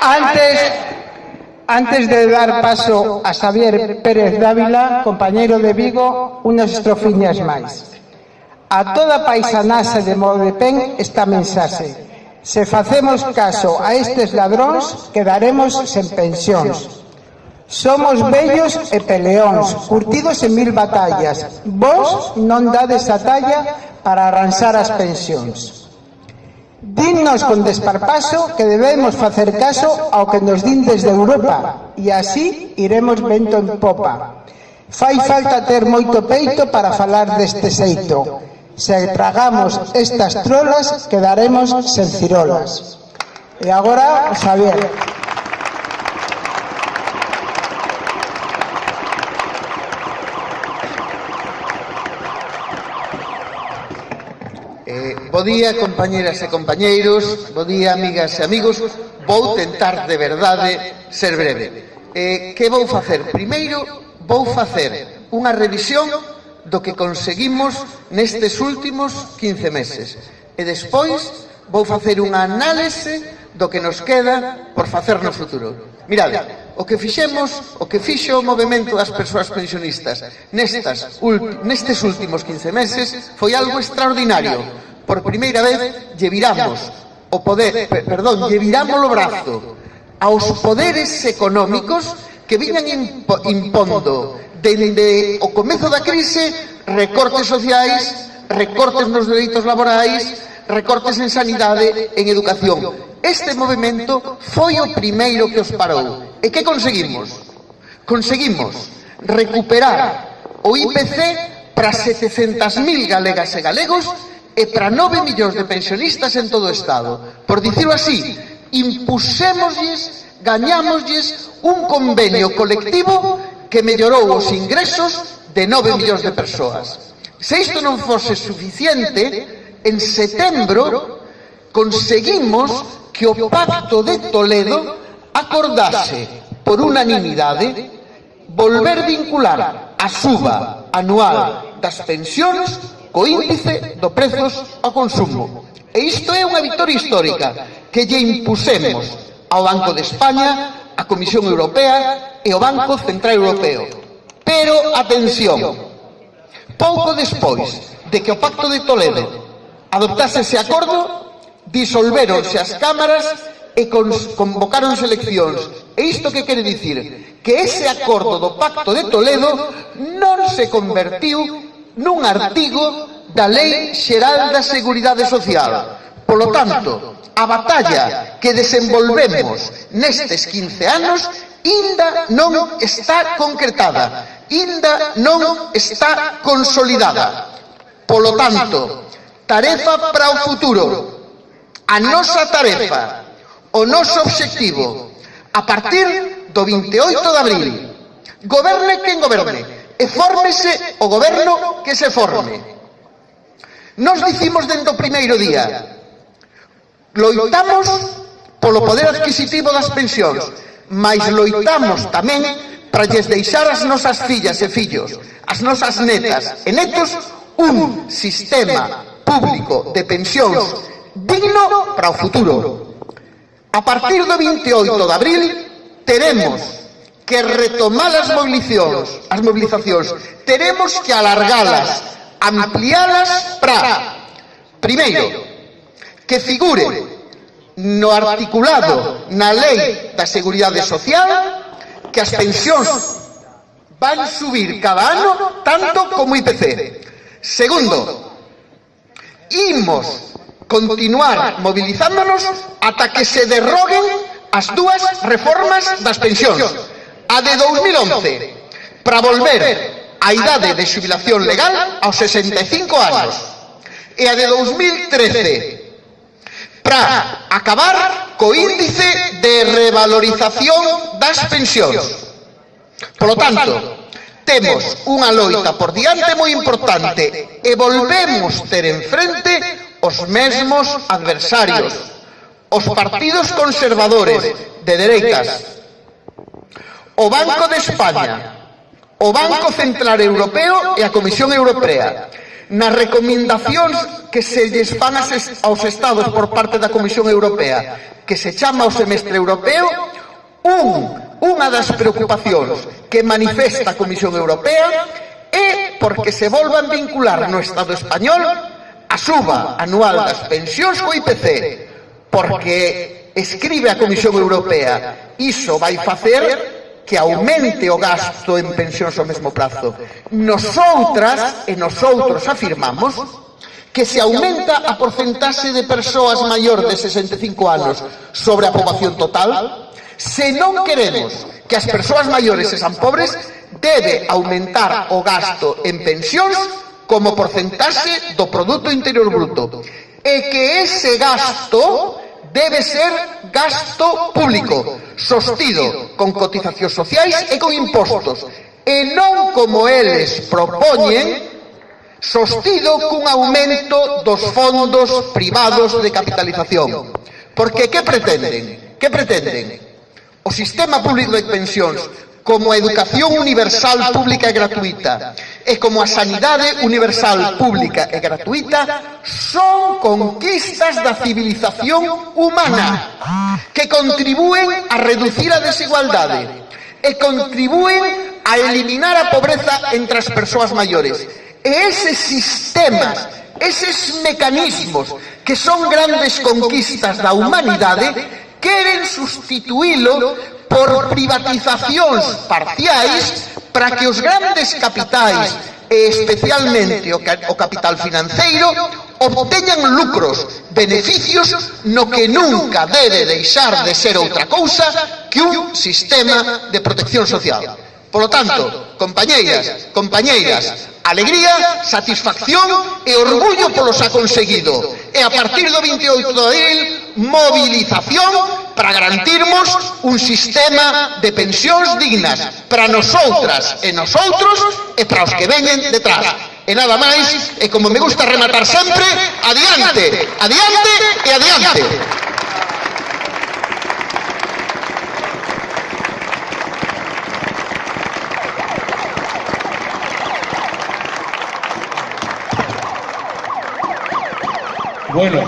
Antes, antes de dar paso a Xavier Pérez Dávila, compañeiro de Vigo, unhas estrofiñas máis. A toda paisanase de Modepen esta mensaxe. Se facemos caso a estes ladróns, quedaremos sen pensións. Somos bellos e peleóns, curtidos en mil batallas. Vos non dades a talla para arranxar as pensións. Dinnos con desparpaso que debemos facer caso ao que nos din desde Europa e así iremos vento en popa. Fai falta ter moito peito para falar deste xeito. Se tragamos estas trolas quedaremos sen cirolas. E agora, Javier. Eh, bo día, compañeras e compañeiros, bo día, amigas e amigos. Vou tentar de verdade ser breve. Eh, que vou facer? Primeiro, vou facer unha revisión do que conseguimos nestes últimos 15 meses. E despois, vou facer unha análise do que nos queda por facer no futuro. Mirade, o que fixemos, o que fixo o movimento das persoas pensionistas nestas, nestes últimos 15 meses foi algo extraordinario. Por primeira vez, lle viramos o poder, perdón, lle viramos o brazo aos poderes económicos que viñan impo, impondo dende o comezo da crise recortes sociais, recortes nos dereitos laborais, recortes en sanidade, en educación. Este movimento foi o primeiro que os parou. E que conseguimos? Conseguimos recuperar o IPC para 700.000 galegas e galegos e para 9 millóns de pensionistas en todo o Estado. Por dicirlo así, impusémoslles, gañámoslles un convenio colectivo que mellorou os ingresos de 9 millóns de persoas. Se isto non fose suficiente, en setembro conseguimos que o Pacto de Toledo acordase por unanimidade volver vincular a suba anual das pensións co índice do prezos ao consumo. E isto é unha victoria histórica que lle impusemos ao Banco de España, a Comisión Europea e ao Banco Central Europeo. Pero, atención, pouco despois de que o Pacto de Toledo adoptase ese acordo, disolveronse as cámaras e convocaron eleccións. E isto que quere dicir? Que ese acordo do Pacto de Toledo non se convertiu nun artigo da Lei Xeral da Seguridade Social. Polo tanto, a batalla que desenvolvemos nestes 15 anos inda non está concretada, inda non está consolidada. Polo tanto, tarefa para o futuro. A nosa tarefa o noso obxectivo a partir do 28 de abril. Goberne quen goberne e fórmese o goberno que se forme. Nos dicimos dentro o primeiro día, loitamos polo poder adquisitivo das pensións, mas loitamos tamén para lles deixar as nosas fillas e fillos, as nosas netas e netos, un sistema público de pensións digno para o futuro. A partir do 28 de abril teremos que retomar as mobilizacións, as mobilizacións. Teremos que alargalas, amplialas para primeiro que figure no articulado na Lei da Seguridade Social que as pensións van subir cada ano tanto como IPC. Segundo, imos continuar movilizándonos ata que se derroguen as dúas reformas das pensións, a de 2011, para volver a idade de xubilación legal aos 65 anos, e a de 2013, para acabar co índice de revalorización das pensións. Polo tanto, temos unha loita por diante moi importante e volvemos ter enfrente os mesmos adversarios, os partidos conservadores de dereitas, o Banco de España, o Banco Central Europeo e a Comisión Europea, nas recomendacións que se lles fan aos Estados por parte da Comisión Europea, que se chama o semestre europeo, un, unha das preocupacións que manifesta a Comisión Europea é porque se volvan vincular no Estado español a suba anual das pensións co IPC, porque escribe a Comisión Europea, iso vai facer que aumente o gasto en pensións ao mesmo prazo. Nosoutras e nosoutros afirmamos que se aumenta a porcentaxe de persoas maior de 65 anos sobre a poboación total, se non queremos que as persoas maiores sexan pobres, debe aumentar o gasto en pensións como porcentaxe do produto interior bruto e que ese gasto debe ser gasto público, sostido con cotizacións sociais e con impostos, e non como eles propoñen, sostido cun aumento dos fondos privados de capitalización. Porque que pretenden? Que pretenden? O sistema público de pensións como a educación universal pública e gratuita e como a sanidade universal pública e gratuita son conquistas da civilización humana que contribúen a reducir a desigualdade e contribúen a eliminar a pobreza entre as persoas maiores. E eses sistemas eses mecanismos que son grandes conquistas da humanidade queren sustituílo por privatizacións parciais para que os grandes capitais e especialmente o capital financeiro obteñan lucros, beneficios no que nunca debe deixar de ser outra cousa que un sistema de protección social. Por lo tanto, compañeiras, compañeiras, alegría, satisfacción e orgullo polos ha conseguido. E a partir do 28 de abril, movilización para garantirmos un sistema de pensións dignas para nosotras e nosotros e para os que veñen detrás. E nada máis, e como me gusta rematar sempre, adiante, adiante e adiante. Bueno.